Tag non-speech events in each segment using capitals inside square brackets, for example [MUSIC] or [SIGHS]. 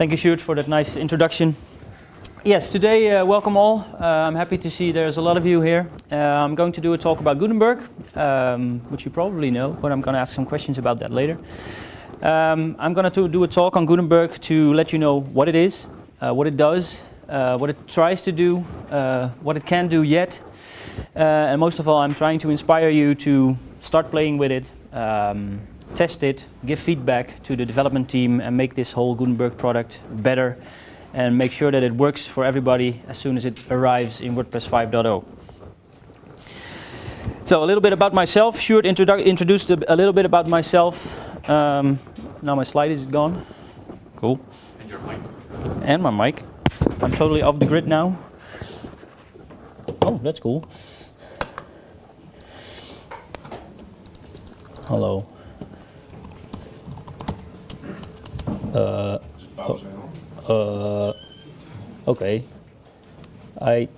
Thank you, Sjoerd, for that nice introduction. Yes, today, uh, welcome all. Uh, I'm happy to see there's a lot of you here. Uh, I'm going to do a talk about Gutenberg, um, which you probably know, but I'm going to ask some questions about that later. Um, I'm going to do a talk on Gutenberg to let you know what it is, uh, what it does, uh, what it tries to do, uh, what it can do yet, and most of all, I'm trying to inspire you to start playing with it, um, test it, give feedback to the development team, and make this whole Gutenberg product better and make sure that it works for everybody as soon as it arrives in WordPress 5.0. So a little bit about myself. Sjoerd introdu introduced a, a, little bit about myself. Um, now my slide is gone. Cool. And your mic. And my mic. I'm totally off the grid now. Oh, that's cool. Hello. Uh. Uh, okay. I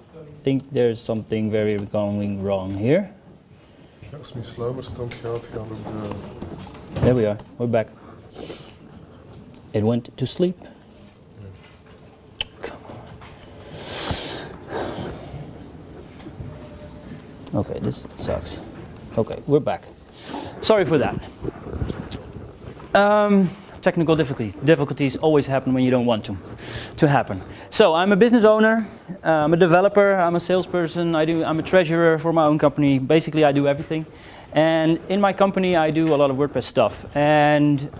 think there's something very going wrong here. Als mijn sluimerstand gaat, gaan ook de... There we are, we're back. It went to sleep. Okay, this sucks. Okay, we're back. Sorry for that. Um, technical difficulties, difficulties always happen when you don't want them to happen. So I'm a business owner, I'm a developer, I'm a salesperson, I do, I'm a treasurer for my own company. Basically, I do everything. And in my company, I do a lot of WordPress stuff. And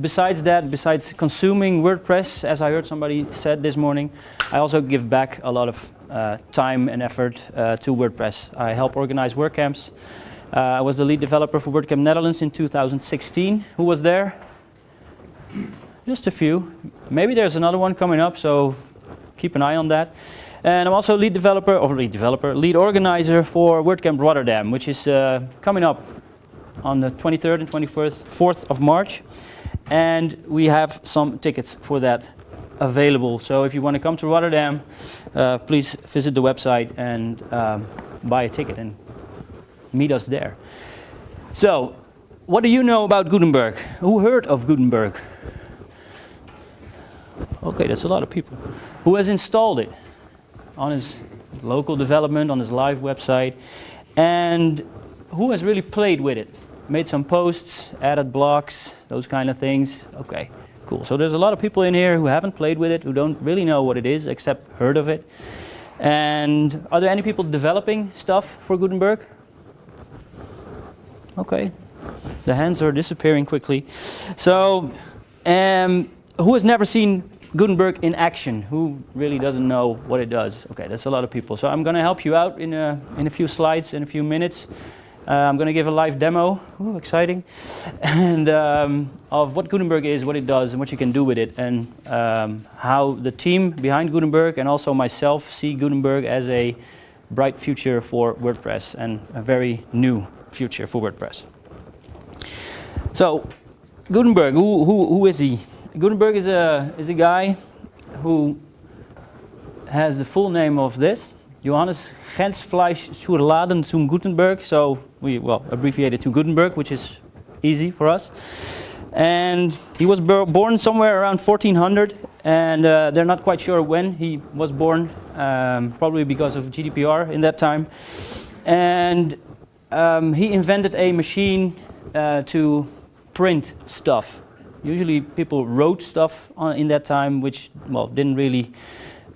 besides that, besides consuming WordPress, as I heard somebody said this morning, I also give back a lot of uh, time and effort uh, to WordPress. I help organize WordCamps. Uh, I was the lead developer for WordCamp Netherlands in 2016. Who was there? Just a few. Maybe there's another one coming up, so keep an eye on that. And I'm also lead developer, or lead developer, lead organizer for WordCamp Rotterdam, which is uh, coming up on the 23rd and 24th 4th of March. And we have some tickets for that available. So if you want to come to Rotterdam, uh, please visit the website and um, buy a ticket and meet us there. So, what do you know about Gutenberg? Who heard of Gutenberg? Okay, that's a lot of people. Who has installed it on his local development, on his live website, and who has really played with it? Made some posts, added blocks, those kind of things. Okay, cool. So there's a lot of people in here who haven't played with it, who don't really know what it is, except heard of it. And are there any people developing stuff for Gutenberg? Okay, the hands are disappearing quickly. So, um, who has never seen Gutenberg in action. Who really doesn't know what it does? Okay, that's a lot of people. So I'm going to help you out in a, in a few slides, in a few minutes. Uh, I'm going to give a live demo, Ooh, exciting, [LAUGHS] and um, of what Gutenberg is, what it does, and what you can do with it, and um, how the team behind Gutenberg and also myself see Gutenberg as a bright future for WordPress and a very new future for WordPress. So, Gutenberg, who, who, who is he? Gutenberg is a, is a guy who has the full name of this, Johannes Gensfleisch zur Laden zum Gutenberg, so we, well, abbreviated to Gutenberg, which is easy for us. And he was born somewhere around 1400, and uh, they're not quite sure when he was born, um, probably because of GDPR in that time. And um, he invented a machine uh, to print stuff usually people wrote stuff on, in that time which well didn't really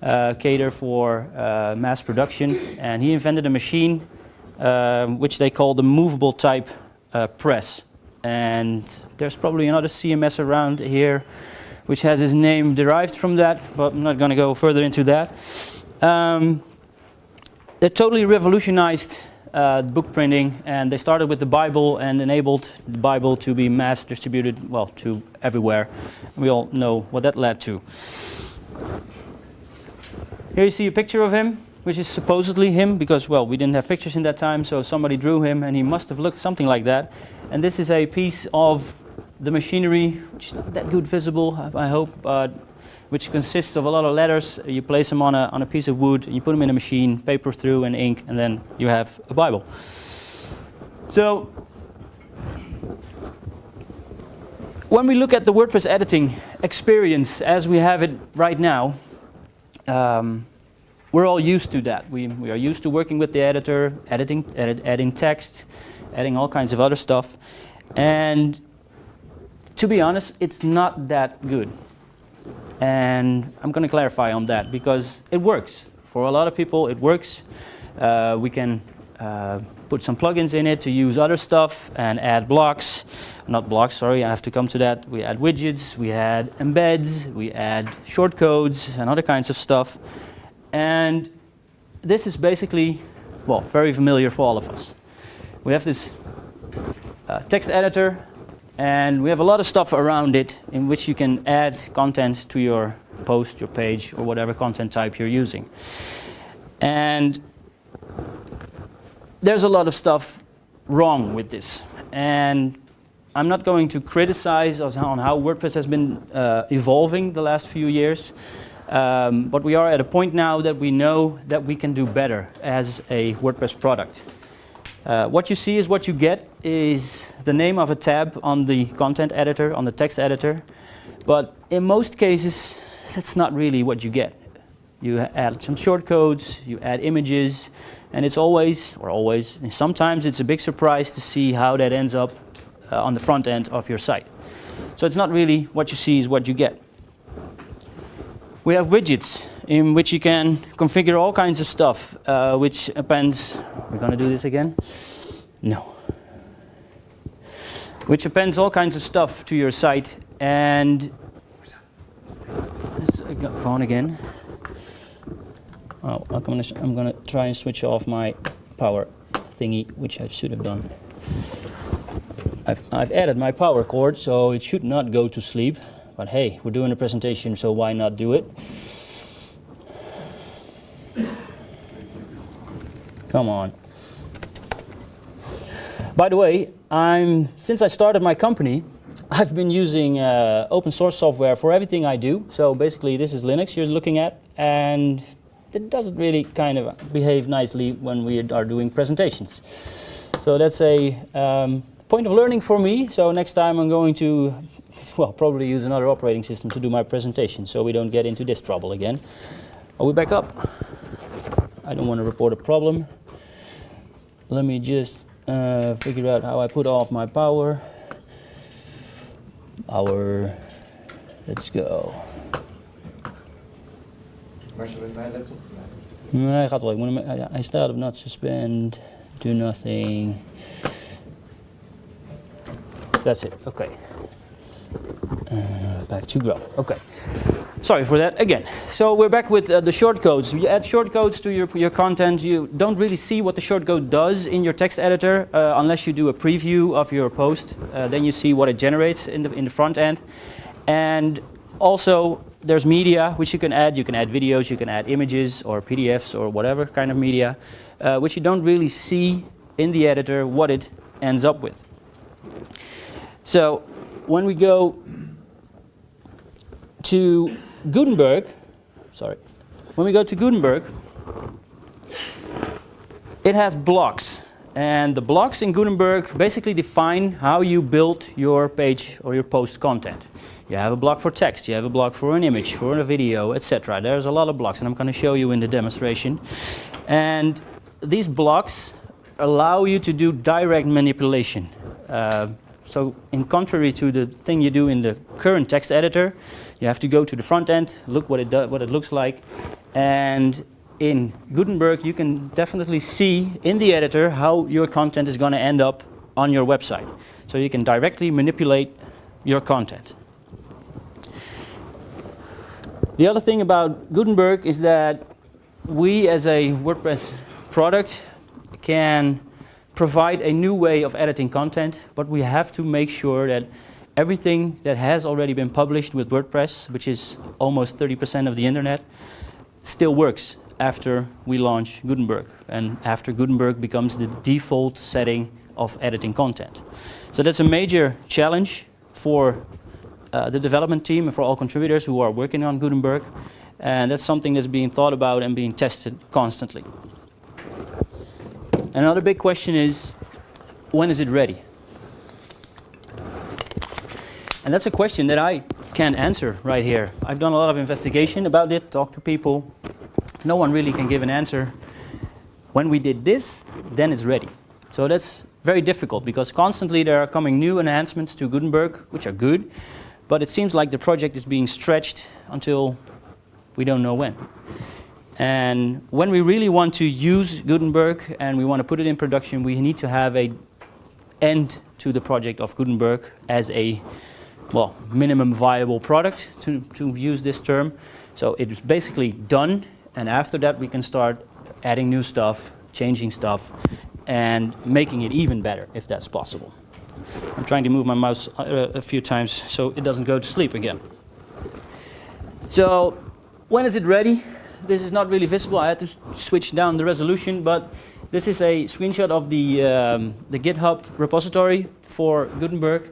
uh, cater for uh, mass production and he invented a machine uh, which they call the movable type uh, press and there's probably another CMS around here which has his name derived from that but I'm not going to go further into that. Um, they totally revolutionized uh, book printing and they started with the Bible and enabled the Bible to be mass distributed, well, to everywhere. We all know what that led to. Here you see a picture of him, which is supposedly him because, well, we didn't have pictures in that time, so somebody drew him and he must have looked something like that. And this is a piece of the machinery, which is not that good visible, I hope, but which consists of a lot of letters. You place them on a, on a piece of wood, and you put them in a machine, paper through and ink, and then you have a Bible. So when we look at the WordPress editing experience as we have it right now, um, we're all used to that. We, we are used to working with the editor, editing, edit, adding text, adding all kinds of other stuff. And to be honest, it's not that good. And I'm going to clarify on that because it works. For a lot of people, it works. Uh, we can uh, put some plugins in it to use other stuff and add blocks. Not blocks, sorry, I have to come to that. We add widgets, we add embeds, we add shortcodes and other kinds of stuff. And this is basically, well, very familiar for all of us. We have this uh, text editor and we have a lot of stuff around it in which you can add content to your post, your page, or whatever content type you're using. And there's a lot of stuff wrong with this. And I'm not going to criticize on how WordPress has been uh, evolving the last few years. Um, but we are at a point now that we know that we can do better as a WordPress product. Uh, what you see is what you get is the name of a tab on the content editor, on the text editor. But in most cases, that's not really what you get. You add some shortcodes, you add images, and it's always, or always, sometimes it's a big surprise to see how that ends up uh, on the front end of your site. So it's not really what you see is what you get. We have widgets in which you can configure all kinds of stuff, uh, which appends, we're going to do this again? No. Which appends all kinds of stuff to your site and it's gone again. Oh, I'm gonna, I'm gonna try and switch off my power thingy, which I should have done. I've, I've added my power cord, so it should not go to sleep. But hey, we're doing a presentation, so why not do it? Come on. By the way, I'm, since I started my company, I've been using uh, open source software for everything I do. So basically this is Linux you're looking at and it doesn't really kind of behave nicely when we are doing presentations. So that's a um, point of learning for me. So next time I'm going to, well, probably use another operating system to do my presentation so we don't get into this trouble again. Are we back up? I don't want to report a problem. Let me just uh, figure out how I put off my power. Power, let's go. Nee, gaat wel. Hij staat op not suspend, do nothing. That's it, okay. Uh, back to grow, okay. Sorry for that, again. So we're back with uh, the shortcodes. You add shortcodes to your, your content. You don't really see what the shortcode does in your text editor uh, unless you do a preview of your post. Uh, then you see what it generates in the, in the front end. And also, there's media which you can add. You can add videos, you can add images or PDFs or whatever kind of media, uh, which you don't really see in the editor what it ends up with. So when we go to Gutenberg, sorry, when we go to Gutenberg, it has blocks. And the blocks in Gutenberg basically define how you build your page or your post content. You have a block for text, you have a block for an image, for a video, etc. There's a lot of blocks and I'm going to show you in the demonstration. And these blocks allow you to do direct manipulation. Uh, so in contrary to the thing you do in the current text editor, you have to go to the front end, look what it, what it looks like, and in Gutenberg you can definitely see in the editor how your content is going to end up on your website. So you can directly manipulate your content. The other thing about Gutenberg is that we as a WordPress product can provide a new way of editing content, but we have to make sure that everything that has already been published with WordPress, which is almost 30% of the internet, still works after we launch Gutenberg and after Gutenberg becomes the default setting of editing content. So that's a major challenge for uh, the development team and for all contributors who are working on Gutenberg. And that's something that's being thought about and being tested constantly. Another big question is, when is it ready? And that's a question that I can't answer right here. I've done a lot of investigation about it, talked to people. No one really can give an answer. When we did this, then it's ready. So that's very difficult because constantly there are coming new enhancements to Gutenberg, which are good, but it seems like the project is being stretched until we don't know when. And when we really want to use Gutenberg and we want to put it in production, we need to have a end to the project of Gutenberg as a well minimum viable product to, to use this term. So it is basically done, and after that we can start adding new stuff, changing stuff, and making it even better if that's possible. I'm trying to move my mouse uh, a few times so it doesn't go to sleep again. So when is it ready? This is not really visible. I had to switch down the resolution, but this is a screenshot of the, um, the GitHub repository for Gutenberg.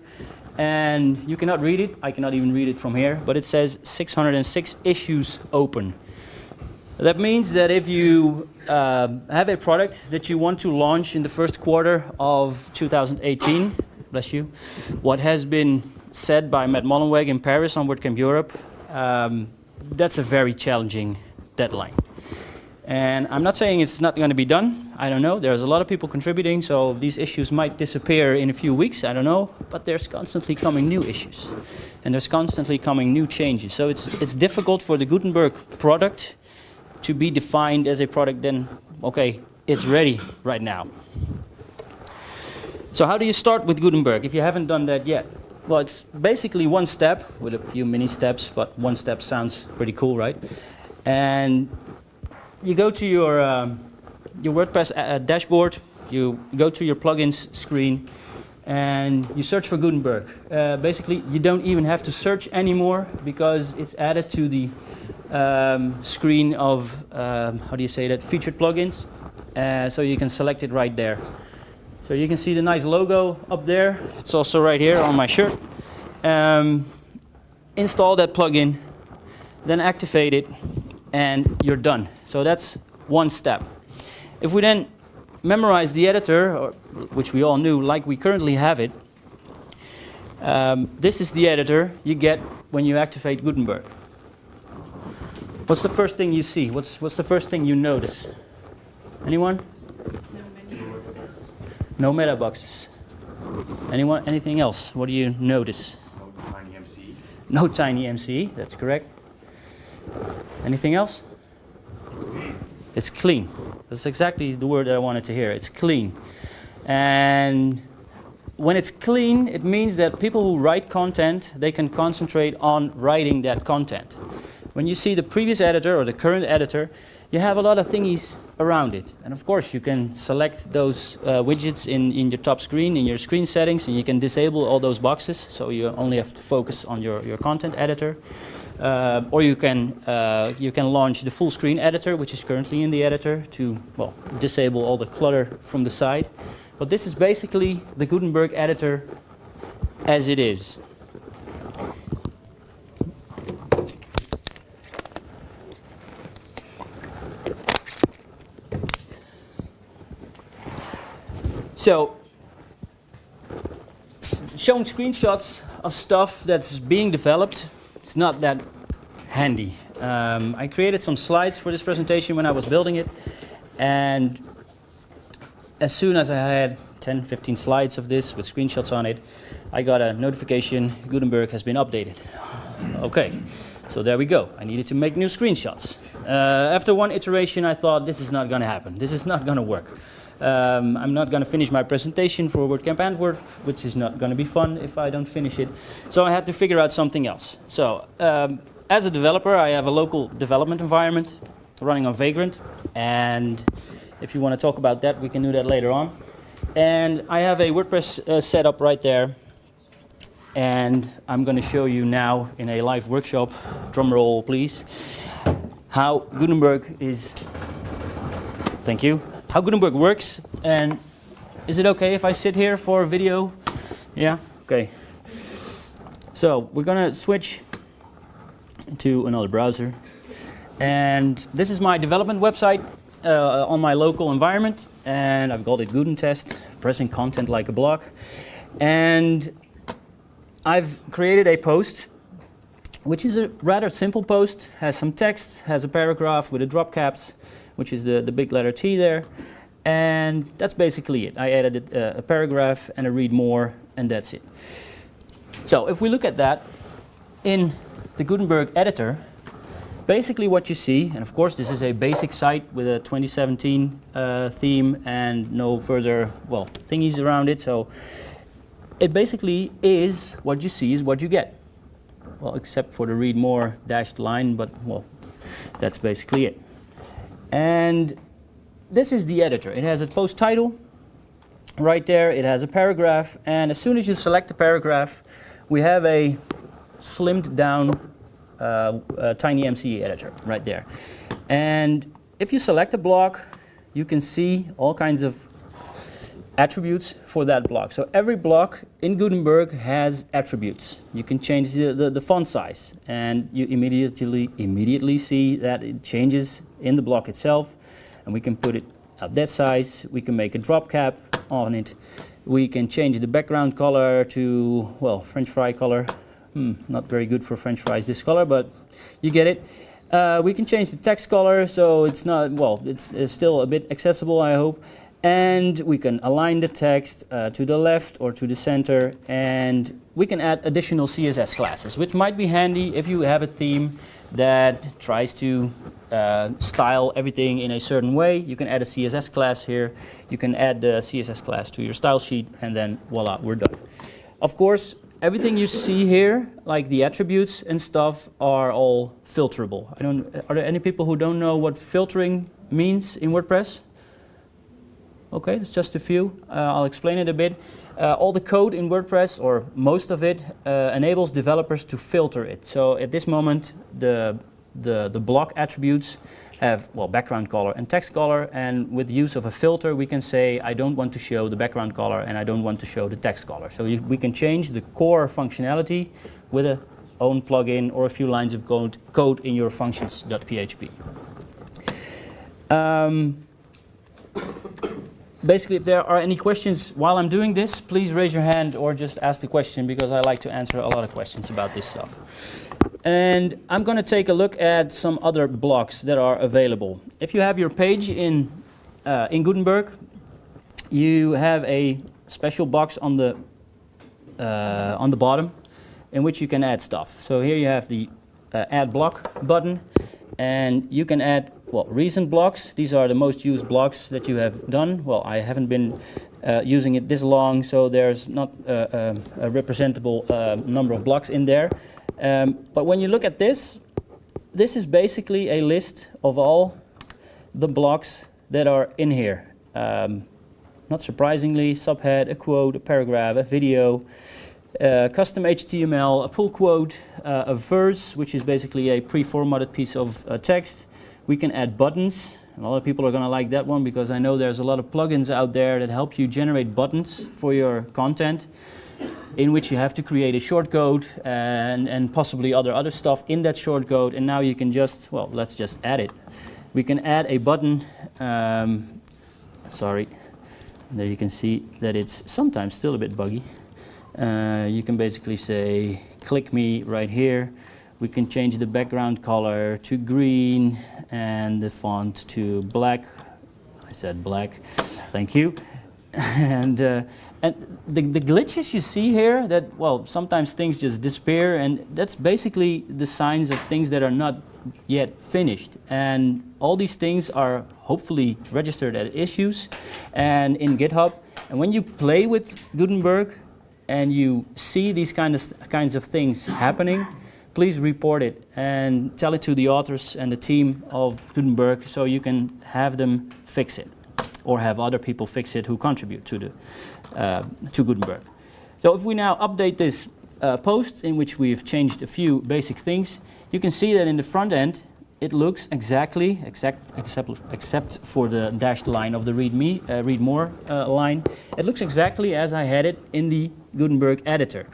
And you cannot read it. I cannot even read it from here, but it says 606 issues open. That means that if you um, have a product that you want to launch in the first quarter of 2018, bless you, what has been said by Matt Mullenweg in Paris on WordCamp Europe, um, that's a very challenging deadline. And I'm not saying it's not going to be done. I don't know. There's a lot of people contributing, so these issues might disappear in a few weeks. I don't know. But there's constantly coming new issues, and there's constantly coming new changes. So it's it's difficult for the Gutenberg product to be defined as a product. Then, okay, it's ready right now. So how do you start with Gutenberg if you haven't done that yet? Well, it's basically one step with a few mini steps, but one step sounds pretty cool, right? And you go to your, um, your WordPress uh, dashboard, you go to your plugins screen, and you search for Gutenberg. Uh, basically, you don't even have to search anymore because it's added to the um, screen of, um, how do you say that, featured plugins. Uh, so you can select it right there. So you can see the nice logo up there. It's also right here on my shirt. Um, install that plugin, then activate it, and you're done. So that's one step. If we then memorize the editor, or, which we all knew, like we currently have it, um, this is the editor you get when you activate Gutenberg. What's the first thing you see? What's, what's the first thing you notice? Anyone? No meta boxes. Anyone? Anything else? What do you notice? No TinyMCE. No TinyMCE. That's correct. Anything else? It's clean. That's exactly the word that I wanted to hear. It's clean. And when it's clean, it means that people who write content, they can concentrate on writing that content. When you see the previous editor or the current editor, you have a lot of thingies around it. And of course, you can select those uh, widgets in, in your top screen, in your screen settings, and you can disable all those boxes, so you only have to focus on your, your content editor. Uh, or you can, uh, you can launch the full screen editor, which is currently in the editor, to well, disable all the clutter from the side. But this is basically the Gutenberg editor as it is. So, showing screenshots of stuff that's being developed, it's not that handy. Um, I created some slides for this presentation when I was building it, and as soon as I had 10, 15 slides of this with screenshots on it, I got a notification Gutenberg has been updated. [SIGHS] Okay, so there we go. I needed to make new screenshots. Uh, after one iteration, I thought this is not going to happen. This is not going to work. Um, I'm not going to finish my presentation for WordCamp Antwerp, which is not going to be fun if I don't finish it. So I had to figure out something else. So um, as a developer, I have a local development environment running on Vagrant, and if you want to talk about that, we can do that later on. And I have a WordPress uh, setup right there, and I'm going to show you now in a live workshop, drum roll please, how Gutenberg is, thank you, how Gutenberg works. And is it okay if I sit here for a video? Yeah, okay. So we're to switch to another browser. And this is my development website uh, on my local environment. And I've called it Gudentest, pressing content like a block. And I've created a post which is a rather simple post, has some text, has a paragraph with a drop caps, which is the, the big letter T there. And that's basically it. I added uh, a paragraph and a read more, and that's it. So if we look at that in the Gutenberg editor, basically what you see, and of course this is a basic site with a 2017 uh, theme and no further, well, thingies around it. So it basically is what you see is what you get. Well, except for the read more dashed line, but well, that's basically it. And this is the editor. It has a post title right there. It has a paragraph. And as soon as you select the paragraph, we have a slimmed down uh, uh, TinyMCE editor right there. And if you select a block, you can see all kinds of attributes for that block. So every block in Gutenberg has attributes. You can change the, the, the, font size and you immediately, immediately see that it changes in the block itself. And we can put it at that size. We can make a drop cap on it. We can change the background color to, well, French fry color. Hmm, not very good for French fries, this color, but you get it. Uh, we can change the text color so it's not, well, it's, it's still a bit accessible, I hope and we can align the text uh, to the left or to the center and we can add additional CSS classes which might be handy if you have a theme that tries to uh, style everything in a certain way. You can add a CSS class here. You can add the CSS class to your style sheet and then voila we're done. Of course everything you see here like the attributes and stuff are all filterable. I don't are there any people who don't know what filtering means in WordPress Okay, it's just a few. Uh, I'll explain it a bit. Uh, all the code in WordPress, or most of it, uh, enables developers to filter it. So at this moment, the, the, the block attributes have, well, background color and text color, and with the use of a filter, we can say, I don't want to show the background color and I don't want to show the text color. So you, we can change the core functionality with a own plugin or a few lines of code, code in your functions.php. Um, basically, if there are any questions while I'm doing this, please raise your hand or just ask the question because I like to answer a lot of questions about this stuff. And I'm going to take a look at some other blocks that are available. If you have your page in, uh, in Gutenberg, you have a special box on the, uh, on the bottom in which you can add stuff. So here you have the uh, add block button and you can add well, recent blocks, these are the most used blocks that you have done. Well, I haven't been uh, using it this long, so there's not uh, uh, a representable uh, number of blocks in there. Um, but when you look at this, this is basically a list of all the blocks that are in here. Um, not surprisingly, subhead, a quote, a paragraph, a video, uh, custom HTML, a pull quote, uh, a verse, which is basically a pre-formatted piece of uh, text, we can add buttons. A lot of people are going to like that one because I know there's a lot of plugins out there that help you generate buttons for your content in which you have to create a shortcode and, and possibly other other stuff in that shortcode and now you can just, well, let's just add it. We can add a button, um, sorry, there you can see that it's sometimes still a bit buggy. Uh, you can basically say, click me right here we can change the background color to green and the font to black. I said black, thank you. [LAUGHS] and uh, and the, the glitches you see here that, well, sometimes things just disappear and that's basically the signs of things that are not yet finished. And all these things are hopefully registered as issues and in GitHub. And when you play with Gutenberg and you see these kind of, kinds of things happening, please report it and tell it to the authors and the team of Gutenberg so you can have them fix it or have other people fix it who contribute to, the, uh, to Gutenberg. So if we now update this uh, post in which we've changed a few basic things, you can see that in the front end it looks exactly, except, except, except for the dashed line of the read, me, uh, read more uh, line, it looks exactly as I had it in the Gutenberg editor.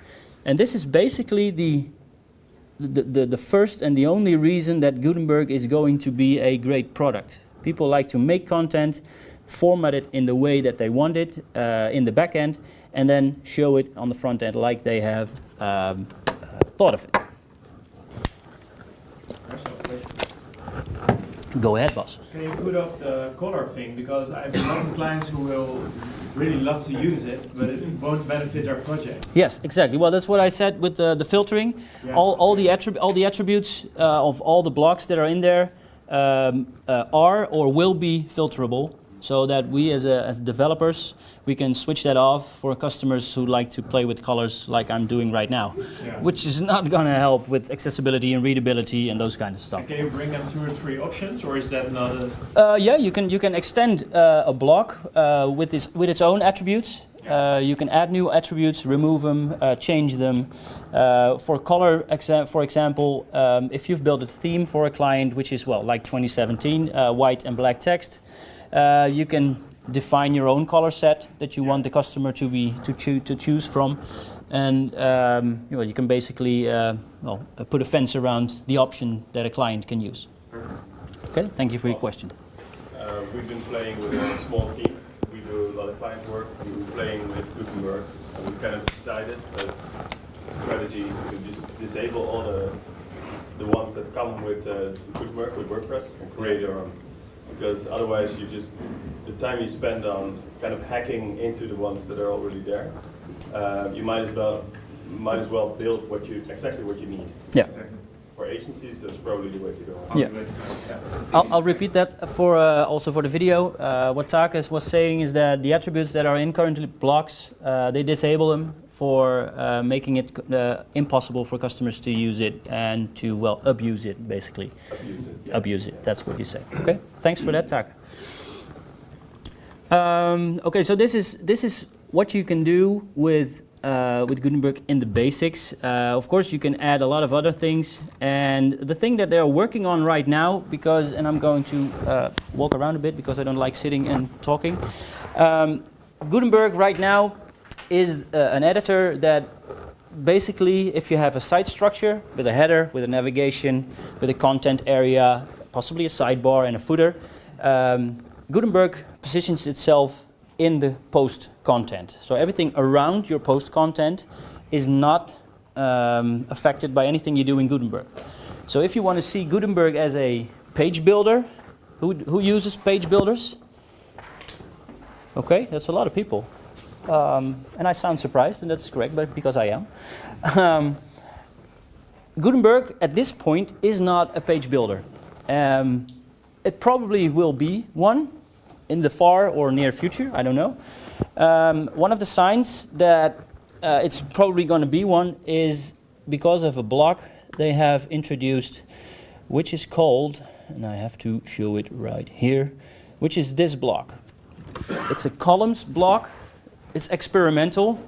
And this is basically the the, the, the first and the only reason that Gutenberg is going to be a great product. People like to make content, format it in the way that they want it uh, in the back end, and then show it on the front end like they have um, uh, thought of it. Go ahead, boss. Can you put off the color thing? Because I have a lot of clients who will really love to use it, but it won't benefit our project. Yes, exactly. Well, that's what I said with the, the filtering. Yeah. All, all, the all the attributes uh, of all the blocks that are in there um, uh, are or will be filterable so that we as, a, as developers, we can switch that off for customers who like to play with colors like I'm doing right now, Yeah. which is not going to help with accessibility and readability and those kinds of stuff. Can you bring them two or three options, or is that not a... Uh, yeah, you can you can extend uh, a block uh, with its with its own attributes. Uh, you can add new attributes, remove them, uh, change them. Uh, for color, exa- for example, um, if you've built a theme for a client, which is well like 2017, uh, white and black text, uh, you can define your own color set that you want the customer to be to choose to choose from, and um, you, know, you can basically uh, well uh, put a fence around the option that a client can use. Okay, thank you for your question. Uh, we've been playing with a small team. We do a lot of client work. We've been playing with Gutenberg, and we kind of decided as a strategy to just disable all the the ones that come with uh, Gutenberg with WordPress and create your own. Because otherwise, you just the time you spend on kind of hacking into the ones that are already there, uh, you might as well might as well build what you exactly what you need. Yeah. For agencies, that's probably the way to go. Yeah. I'll, I'll repeat that for uh, also for the video. Uh, what Takas was saying is that the attributes that are in currently blocks, uh, they disable them for uh, making it uh, impossible for customers to use it and to well abuse it basically. Abuse it. Yeah. Abuse it. That's what you say. Okay. Thanks for that, Taka. Um, okay, so this is this is what you can do with uh, with Gutenberg in the basics. Uh, of course, you can add a lot of other things, and the thing that they're working on right now, because and I'm going to uh, walk around a bit because I don't like sitting and talking. Um, Gutenberg right now is uh, an editor that basically, if you have a site structure with a header, with a navigation, with a content area, possibly a sidebar and a footer, um, Gutenberg positions itself in the post content. So everything around your post content is not um, affected by anything you do in Gutenberg. So if you want to see Gutenberg as a page builder, who, who uses page builders? Okay, that's a lot of people. Um, and I sound surprised, and that's correct, but because I am. Um, Gutenberg at this point is not a page builder. Um, it probably will be one in the far or near future, I don't know. Um, one of the signs that uh, it's probably going to be one is because of a block they have introduced, which is called, and I have to show it right here, which is this block. It's a columns block. It's experimental,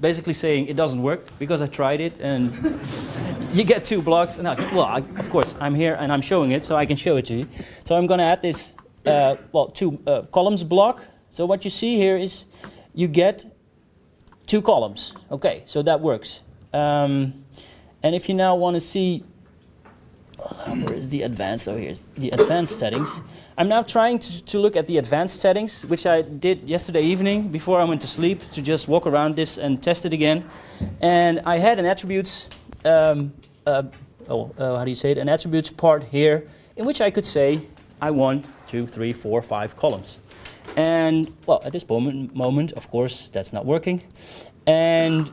basically saying it doesn't work because I tried it and [LAUGHS] you get two blocks. And I, well, I, of course, I'm here and I'm showing it, so I can show it to you. So I'm going to add this, uh, well, two uh, columns block. So what you see here is you get two columns. Okay, so that works. Um, and if you now want to see, where is the advanced? Oh, here's the advanced settings. I'm now trying to, to look at the advanced settings, which I did yesterday evening before I went to sleep to just walk around this and test it again. And I had an attributes, um, uh, oh, uh, how do you say it? An attributes part here in which I could say I want two, three, four, five columns. And well, at this moment, moment, of course, that's not working. And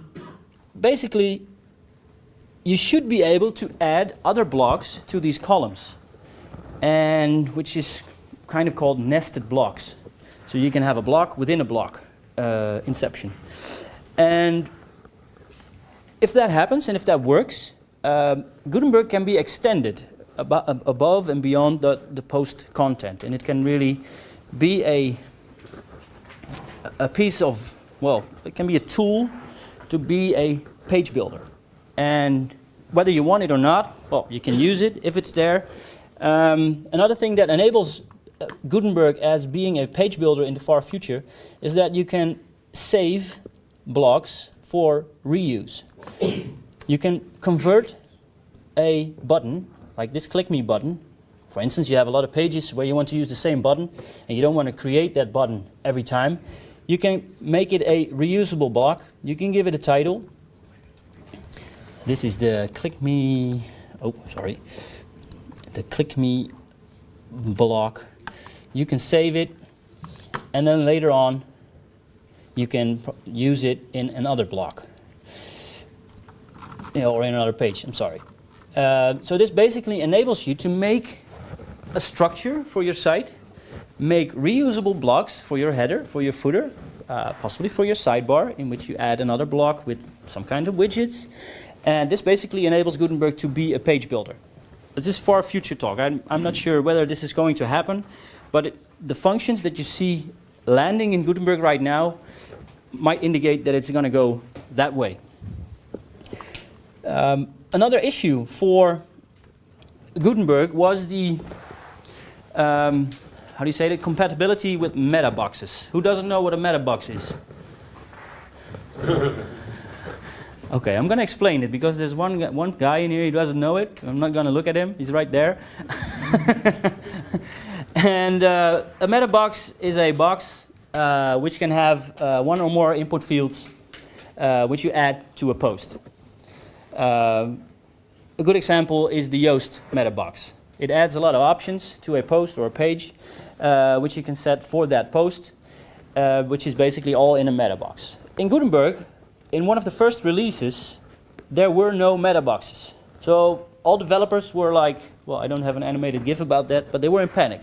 basically, you should be able to add other blocks to these columns, and which is kind of called nested blocks. So you can have a block within a block, uh, inception. And if that happens and if that works, um, Gutenberg can be extended ab- above and beyond the, the post content, and it can really be a a piece of well, it can be a tool to be a page builder. And whether you want it or not, well, you can use it if it's there. Um, another thing that enables uh, Gutenberg as being a page builder in the far future is that you can save blocks for reuse. You can convert a button, like this click me button. For instance, you have a lot of pages where you want to use the same button and you don't want to create that button every time. You can make it a reusable block. You can give it a title. This is the click me, oh, sorry. The click me block. You can save it, and then later on, you can use it in another block. Or in another page, I'm sorry. Uh, so this basically enables you to make a structure for your site, make reusable blocks for your header, for your footer, uh, possibly for your sidebar, in which you add another block with some kind of widgets. And this basically enables Gutenberg to be a page builder. This is far future talk. I'm, I'm not sure whether this is going to happen, but it, the functions that you see landing in Gutenberg right now might indicate that it's going to go that way. Um, another issue for Gutenberg was the um, how do you say it? Compatibility with meta boxes. Who doesn't know what a meta box is? [LAUGHS] okay, I'm gonna explain it because there's one one guy in here who doesn't know it. I'm not gonna look at him. He's right there. [LAUGHS] and uh, a meta box is a box uh, which can have uh, one or more input fields, uh, which you add to a post. Um, a good example is the Yoast meta box. It adds a lot of options to a post or a page, uh, which you can set for that post, uh, which is basically all in a meta box. In Gutenberg, in one of the first releases, there were no meta boxes. So all developers were like, well, I don't have an animated GIF about that, but they were in panic.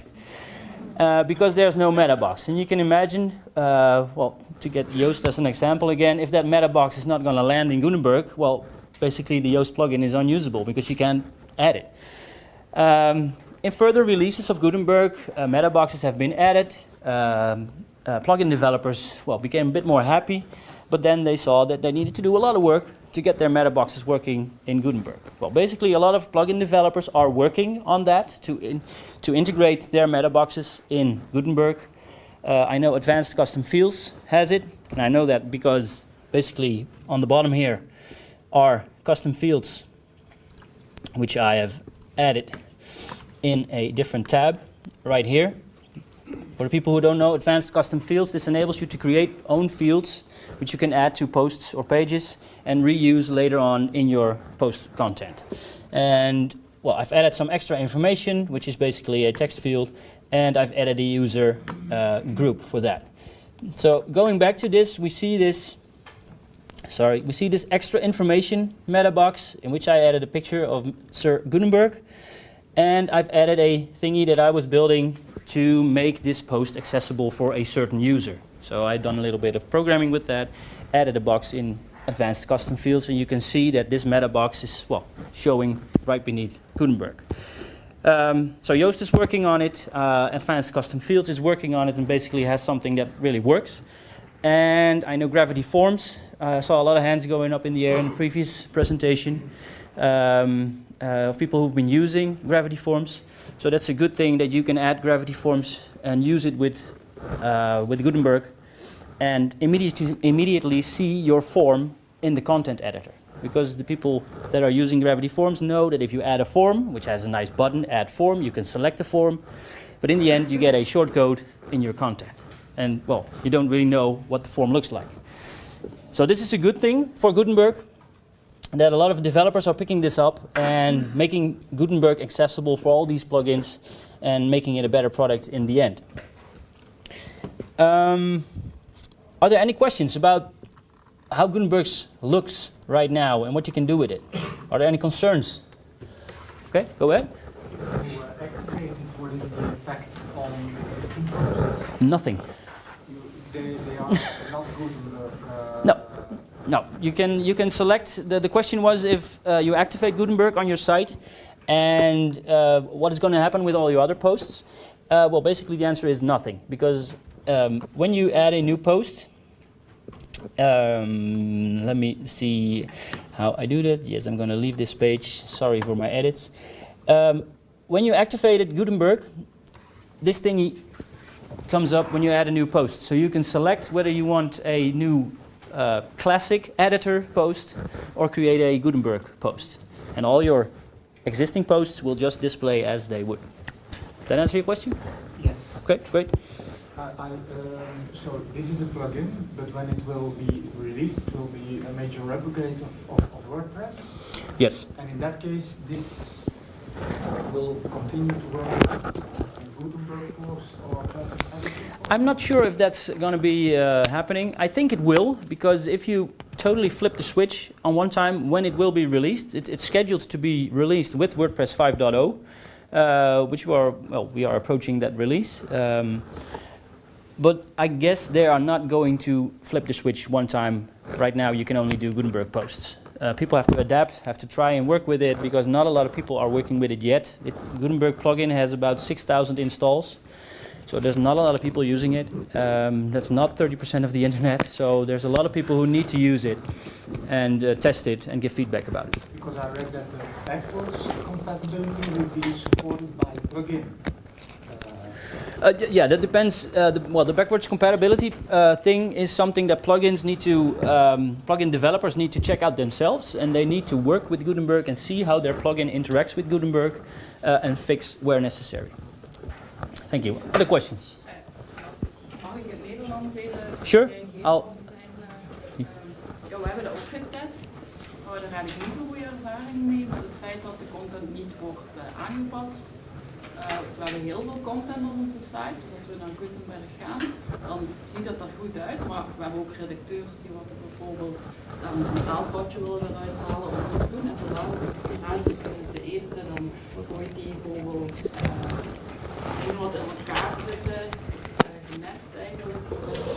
Uh, because there's no meta box. And you can imagine, uh, well, to get Yoast as an example again, if that meta box is not going to land in Gutenberg, well, basically the Yoast plugin is unusable because you can't add it. Um, in further releases of Gutenberg, uh, meta boxes have been added. Um, uh, plugin developers, well, became a bit more happy, but then they saw that they needed to do a lot of work to get their meta boxes working in Gutenberg. Well, basically, a lot of plugin developers are working on that to in, to integrate their meta boxes in Gutenberg. Uh, I know Advanced Custom Fields has it, and I know that because basically on the bottom here are custom fields, which I have added in a different tab right here. For the people who don't know Advanced Custom Fields, this enables you to create own fields which you can add to posts or pages and reuse later on in your post content. And well, I've added some extra information, which is basically a text field, and I've added a user uh, group for that. So going back to this, we see this sorry, we see this extra information meta box in which I added a picture of Sir Gutenberg and I've added a thingy that I was building to make this post accessible for a certain user. So I've done a little bit of programming with that, added a box in advanced custom fields and you can see that this meta box is well showing right beneath Gutenberg. Um, so Yoast is working on it, uh, Advanced Custom Fields is working on it and basically has something that really works. And I know Gravity Forms. I saw a lot of hands going up in the air in the previous presentation um, uh, of people who've been using Gravity Forms. So that's a good thing that you can add Gravity Forms and use it with, uh, with Gutenberg and immediately, immediately see your form in the content editor. Because the people that are using Gravity Forms know that if you add a form, which has a nice button, add form, you can select the form, but in the end you get a shortcode in your content. And well, you don't really know what the form looks like. So this is a good thing for Gutenberg, that a lot of developers are picking this up and making Gutenberg accessible for all these plugins and making it a better product in the end. Um, are there any questions about how Gutenberg looks right now and what you can do with it? Are there any concerns? Okay, go ahead. Uh, activated what is the effect on existing posts? Nothing. No. No, you can you can select. The, the question was if uh, you activate Gutenberg on your site, and uh, what is going to happen with all your other posts. Uh, well, basically the answer is nothing because um, when you add a new post, um, let me see how I do that. Yes, I'm going to leave this page. Sorry for my edits. Um, when you activated Gutenberg, this thingy comes up when you add a new post. So you can select whether you want a new uh, classic editor post or create a Gutenberg post. And all your existing posts will just display as they would. That answer your question? Yes. Okay, great. I, I, um, so this is a plugin, but when it will be released, it will be a major replicate of, of, of WordPress. Yes. And in that case, this will continue to work I'm not sure if that's going to be uh, happening. I think it will, because if you totally flip the switch on one time when it will be released, it, it's scheduled to be released with WordPress 5.0, uh, which we are, well, we are approaching that release. Um, but I guess they are not going to flip the switch one time. Right now, you can only do Gutenberg posts. Uh, people have to adapt, have to try and work with it because not a lot of people are working with it yet. It, Gutenberg plugin has about 6,000 installs. So there's not a lot of people using it. Um, that's not 30% of the internet. So there's a lot of people who need to use it and uh, test it and give feedback about it. Because I read that the backwards compatibility will be supported by plugin. Uh, Uh, yeah, that depends. Uh, the, well, the backwards compatibility uh, thing is something that plugins need to, um, plugin developers need to check out themselves, and they need to work with Gutenberg and see how their plugin interacts with Gutenberg uh, and fix where necessary. Thank you. Other questions? Sure, I'll- maar daar had niet zo'n goede ervaring mee met het feit dat de content niet wordt eh, aangepast. Eh, we hebben heel veel content op onze site, dus als we naar Gutenberg gaan, dan ziet dat er goed uit, maar we hebben ook redacteurs die wat bijvoorbeeld dan een taalfoutje willen eruit halen of iets doen. En zodra aan te eten, dan gooit die bijvoorbeeld eh, dingen wat in elkaar zitten, eh, genest eigenlijk,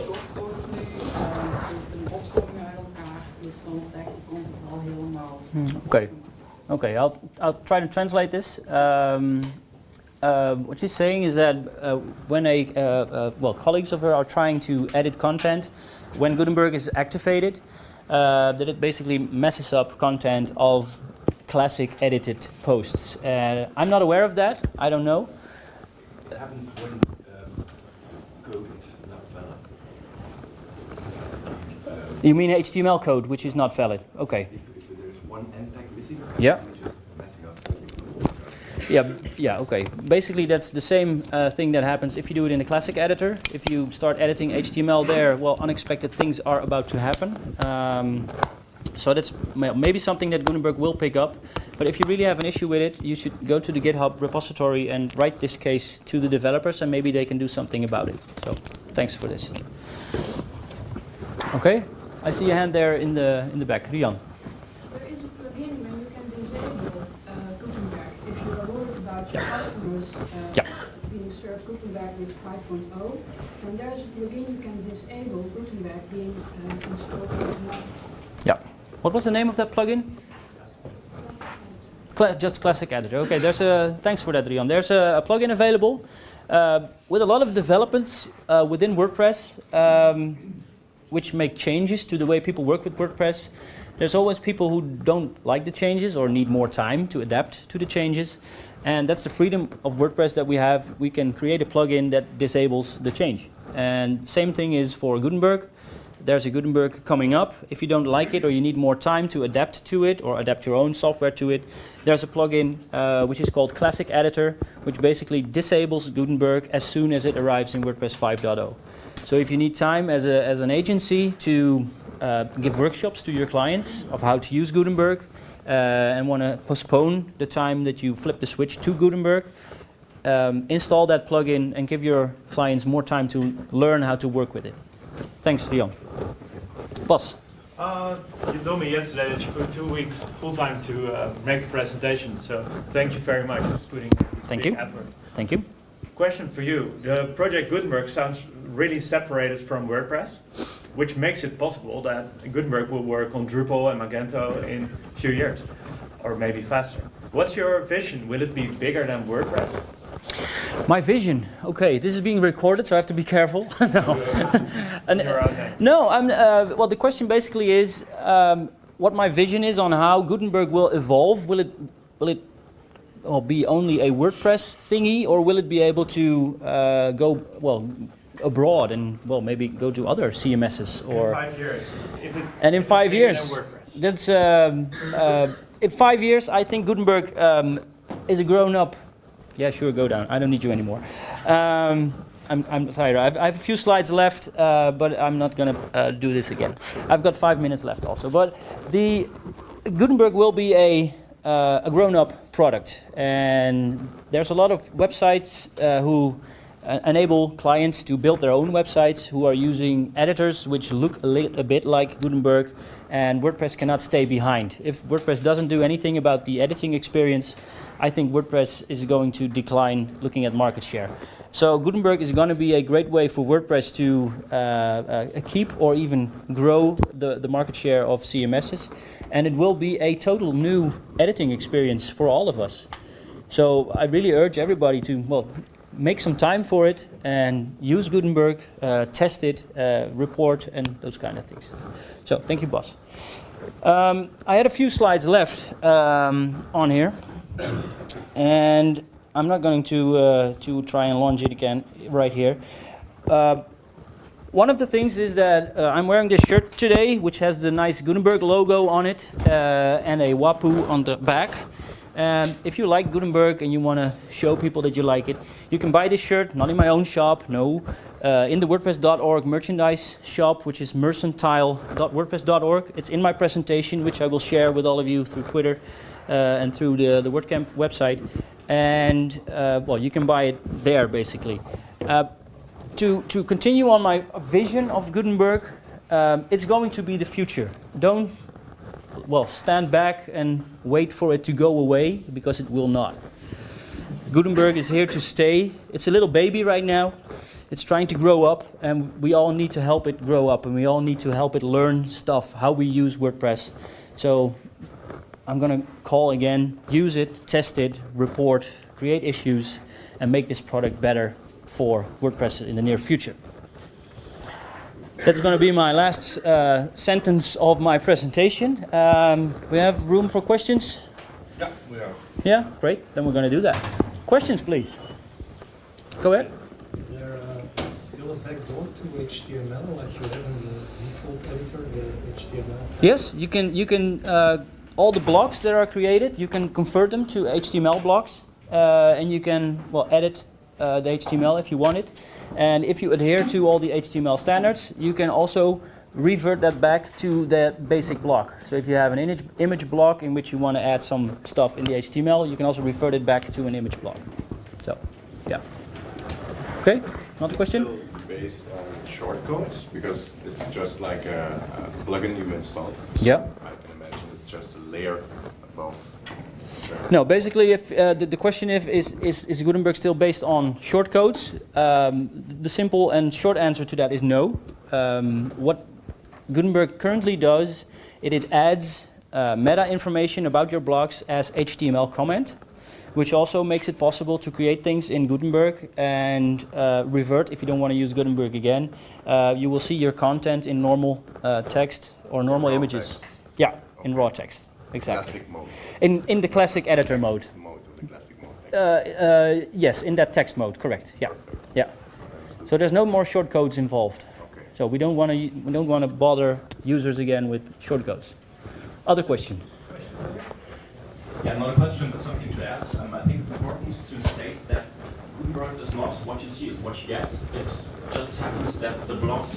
shortcodes nu, eh, een opzomming uit elkaar, dus dan de content al helemaal Okay. Okay, I'll, I'll try to translate this. Um, uh, what she's saying is that uh, when a, uh, uh, well, colleagues of her are trying to edit content, when Gutenberg is activated, uh, that it basically messes up content of classic edited posts. Uh, I'm not aware of that. I don't know. It happens when um, code is not valid. You mean HTML code, which is not valid? Okay. If, if there's one end tag missing, Yeah. you're just messing up. Yeah, yeah, okay. Basically, that's the same uh, thing that happens if you do it in the classic editor. If you start editing HTML there, well, unexpected things are about to happen. Um, so that's maybe something that Gutenberg will pick up. But if you really have an issue with it, you should go to the GitHub repository and write this case to the developers, and maybe they can do something about it. So, thanks for this. Okay, I see a hand there in the in the back, Rian. There is a plugin where you can disable uh, Gutenberg. If you are worried about your customers uh, Yeah. being served Gutenberg with 5.0, and there is a plugin you can disable Gutenberg being uh, installed. Yeah. What was the name of that plugin? Cla- just classic editor. Okay, there's a thanks for that, Rian. There's a, a plugin available uh, with a lot of developments uh, within WordPress, um, which make changes to the way people work with WordPress. There's always people who don't like the changes or need more time to adapt to the changes, and that's the freedom of WordPress that we have. We can create a plugin that disables the change, and same thing is for Gutenberg there's a Gutenberg coming up. If you don't like it or you need more time to adapt to it or adapt your own software to it, there's a plugin uh, which is called Classic Editor, which basically disables Gutenberg as soon as it arrives in WordPress 5.0. So if you need time as, a, as an agency to uh, give workshops to your clients of how to use Gutenberg and want to postpone the time that you flip the switch to Gutenberg, um, install that plugin and give your clients more time to learn how to work with it. Thanks, Leon. Boss. Uh, you told me yesterday that you put two weeks full time to uh, make the presentation, so thank you very much for putting this Thank you. effort. Thank you. Question for you. The project Gutenberg sounds really separated from WordPress, which makes it possible that Gutenberg will work on Drupal and Magento in a few years, or maybe faster. What's your vision? Will it be bigger than WordPress? My vision. Okay, this is being recorded, so I have to be careful. [LAUGHS] no. And, Your no, I'm. Uh, well, the question basically is um, what my vision is on how Gutenberg will evolve. Will it, will it, well, be only a WordPress thingy, or will it be able to uh, go well abroad and well maybe go to other CMSs in or five years. If it, And in five years. That's um, uh, in five years. I think Gutenberg um, is a grown-up. Yeah, sure, go down. I don't need you anymore. Um, I'm, I'm tired. I've, I have a few slides left, uh, but I'm not gonna uh, do this again. I've got five minutes left also. But the Gutenberg will be a uh, a grown-up product, and there's a lot of websites uh, who uh, enable clients to build their own websites who are using editors which look a, bit like Gutenberg, and WordPress cannot stay behind. If WordPress doesn't do anything about the editing experience, I think WordPress is going to decline looking at market share. So Gutenberg is going to be a great way for WordPress to uh, uh, keep or even grow the, the market share of CMSs. And it will be a total new editing experience for all of us. So I really urge everybody to, well, make some time for it and use Gutenberg, uh, test it, uh, report, and those kind of things. So thank you, boss. Um, I had a few slides left um, on here, and I'm not going to uh, to try and launch it again right here. Uh, one of the things is that uh, I'm wearing this shirt today, which has the nice Gutenberg logo on it uh, and a Wapuu on the back. And if you like Gutenberg and you want to show people that you like it, you can buy this shirt, not in my own shop, no, uh, in the WordPress.org merchandise shop, which is mercantile.wordpress.org. It's in my presentation, which I will share with all of you through Twitter uh, and through the, the WordCamp website. And, uh, well, you can buy it there, basically. Uh, to, to continue on my vision of Gutenberg, um, it's going to be the future. Don't well, stand back and wait for it to go away because it will not. Gutenberg is here to stay. It's a little baby right now. It's trying to grow up, and we all need to help it grow up, and we all need to help it learn stuff, how we use WordPress. So I'm going to call again use it, test it, report, create issues, and make this product better for WordPress in the near future. That's going to be my last uh, sentence of my presentation. Um, we have room for questions? Yeah, we are. Yeah, great. Then we're going to do that. Questions, please. Go ahead. Is there uh, still a backdoor to HTML like you have in the default editor, the HTML? Yes, you can. You can. Uh, all the blocks that are created, you can convert them to HTML blocks, uh, and you can well edit uh, the HTML if you want it. And if you adhere to all the HTML standards, you can also revert that back to the basic block. So if you have an image, image block in which you want to add some stuff in the HTML, you can also revert it back to an image block. So, yeah. Okay, another question? Based on shortcodes because it's just like a, a plugin you install. Yeah. I can imagine it's just a layer above. No, basically, if uh, the, the question if is, is is Gutenberg still based on shortcodes? Um, the simple and short answer to that is no. Um, what Gutenberg currently does, it, it adds uh, meta information about your blocks as HTML comment, which also makes it possible to create things in Gutenberg and uh, revert if you don't want to use Gutenberg again. Uh, you will see your content in normal uh, text or normal raw images. text. Yeah, in raw text. Exactly. Classic mode. In, in the classic editor mode. Text mode with the classic mode. Uh, uh, yes, in that text mode, correct. Yeah, yeah. So there's no more shortcodes involved. Okay. So we don't want to we don't want to bother users again with shortcodes. Other question? Yeah, not a question, but something to ask. Um, I think it's important to state that Gutenberg is not what you see, is what you get. It just happens that the blocks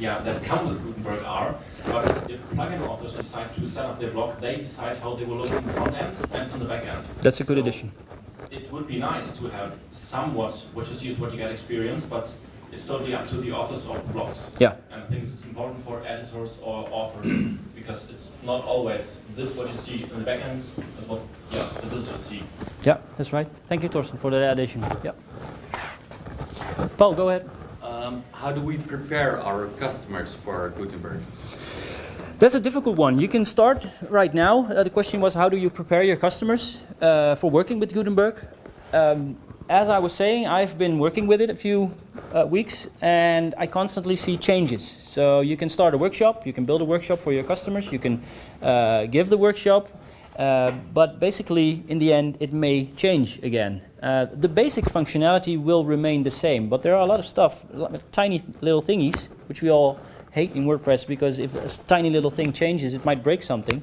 yeah, that come with Gutenberg are, but if plugin authors decide to set up their block, they decide how they will look in the front end and in the back end. That's a good So addition. It would be nice to have somewhat what you see what you get experience, but it's totally up to the authors of the blogs. Yeah. And I think it's important for editors or authors [COUGHS] because it's not always this what you see in the back end is what yeah, this is what you see. Yeah, that's right. Thank you, Torsten, for that addition. Yeah. Paul, go ahead. Um, how do we prepare our customers for Gutenberg? That's a difficult one. You can start right now. Uh, the question was, how do you prepare your customers uh, for working with Gutenberg? Um, as I was saying, I've been working with it a few uh, weeks, and I constantly see changes. So you can start a workshop, you can build a workshop for your customers, you can uh, give the workshop, uh, but basically, in the end, it may change again. Uh, the basic functionality will remain the same, but there are a lot of stuff, tiny little thingies, which we all hate in WordPress because if a tiny little thing changes, it might break something.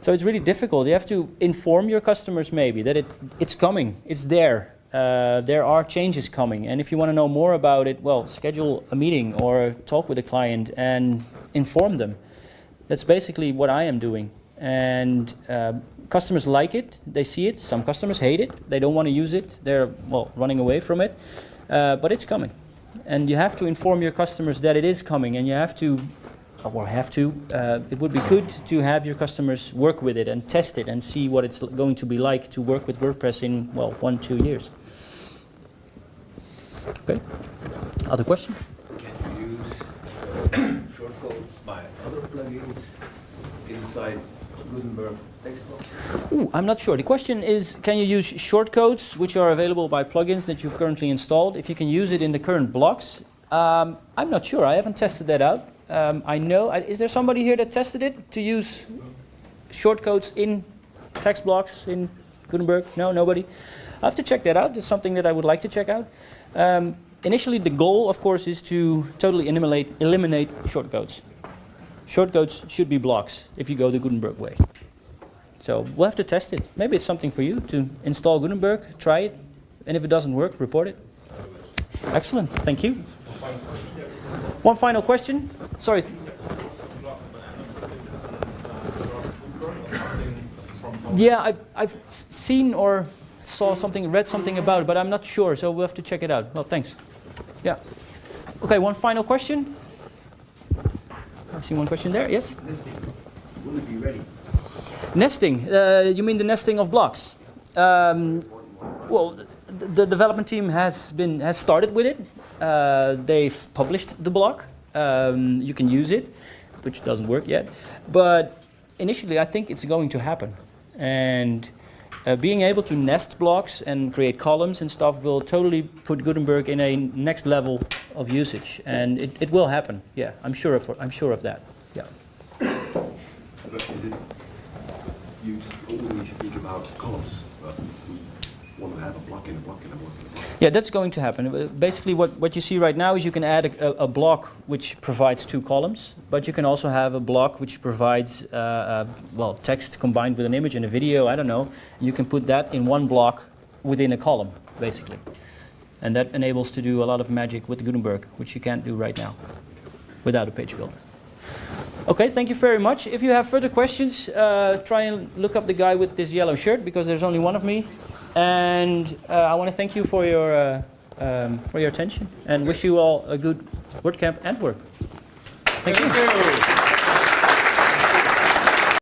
So it's really difficult. You have to inform your customers maybe that it, it's coming, it's there. Uh, there are changes coming, and if you want to know more about it, well, schedule a meeting or talk with a client and inform them. That's basically what I am doing. And uh, Customers like it, they see it. Some customers hate it, they don't want to use it, they're well running away from it. Uh, but it's coming, and you have to inform your customers that it is coming, and you have to, or have to. Uh, it would be good to have your customers work with it and test it and see what it's going to be like to work with WordPress in well one two years. Okay. Other question? Can you use shortcodes by other plugins inside Gutenberg? Ooh, I'm not sure. The question is, can you use shortcodes which are available by plugins that you've currently installed? If you can use it in the current blocks, um, I'm not sure. I haven't tested that out. Um, I know. I, is there somebody here that tested it to use shortcodes in text blocks in Gutenberg? No, nobody. I have to check that out. It's something that I would like to check out. Um, initially, the goal, of course, is to totally eliminate eliminate shortcodes. Shortcodes should be blocks if you go the Gutenberg way. So we'll have to test it. Maybe it's something for you to install Gutenberg, try it, and if it doesn't work, report it. Excellent, thank you. One final question. Sorry. Yeah, I've, I've seen or saw something, read something about it, but I'm not sure, so we'll have to check it out. Well, thanks. Yeah. Okay, one final question. See one question there. Yes? Nesting. Will it be ready? Nesting. Uh, you mean the nesting of blocks? Um, well, the, the development team has been has started with it. Uh, they've published the block. Um, you can use it, which doesn't work yet. But initially, I think it's going to happen. And uh, being able to nest blocks and create columns and stuff will totally put Gutenberg in a next level of usage. And it, it will happen. Yeah, I'm sure of I'm sure of that. Yeah. But is it, you only speak about columns, but we have a block in a block in a block a block. Yeah, that's going to happen. Uh, Basically, what, what you see right now is you can add a, a, a block which provides two columns, but you can also have a block which provides, uh, uh, well, text combined with an image and a video, I don't know. You can put that in one block within a column, basically. And that enables to do a lot of magic with Gutenberg, which you can't do right now without a page builder. Okay, thank you very much. If you have further questions, uh, try and look up the guy with this yellow shirt because there's only one of me. And uh, I want to thank you for your uh, um, for your attention and wish you all a good WordCamp Antwerp. Thank you.